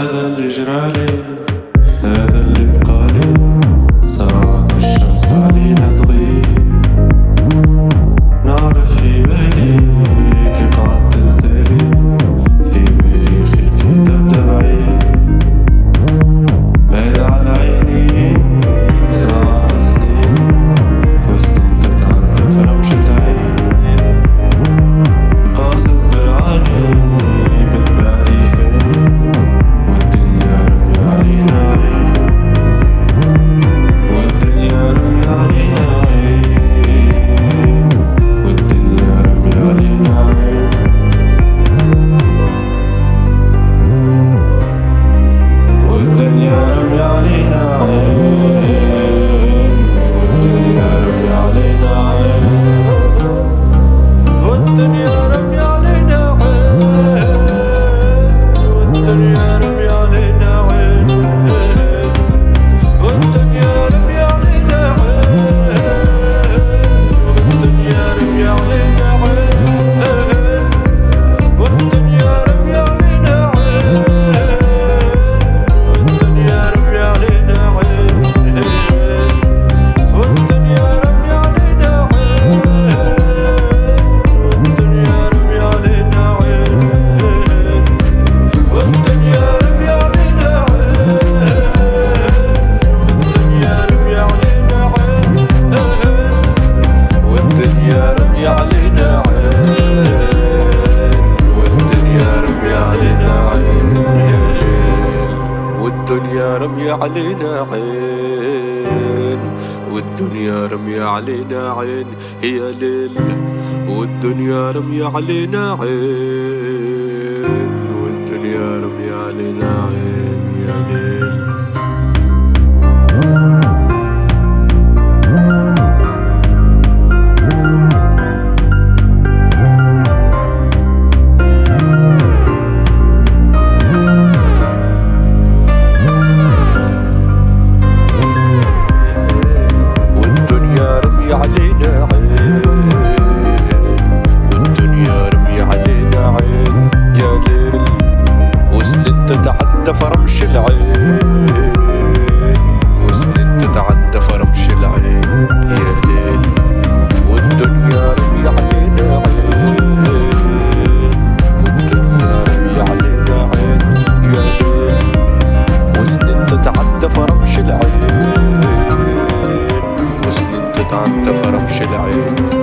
هذا الإجرالي. علينا عين والدنيا رمي علينا عين يا ليل والدنيا رمي علينا عين والدنيا رمي علينا عين. تتعدى فرمش العين. وسنين تتعدى فرمش العين. يا ليل والدنيا رمي علينا عين. والدنيا رمي علينا عين. يا ليل وسنين تتعدى فرمش العين. وسنين تتعدى فرمش العين.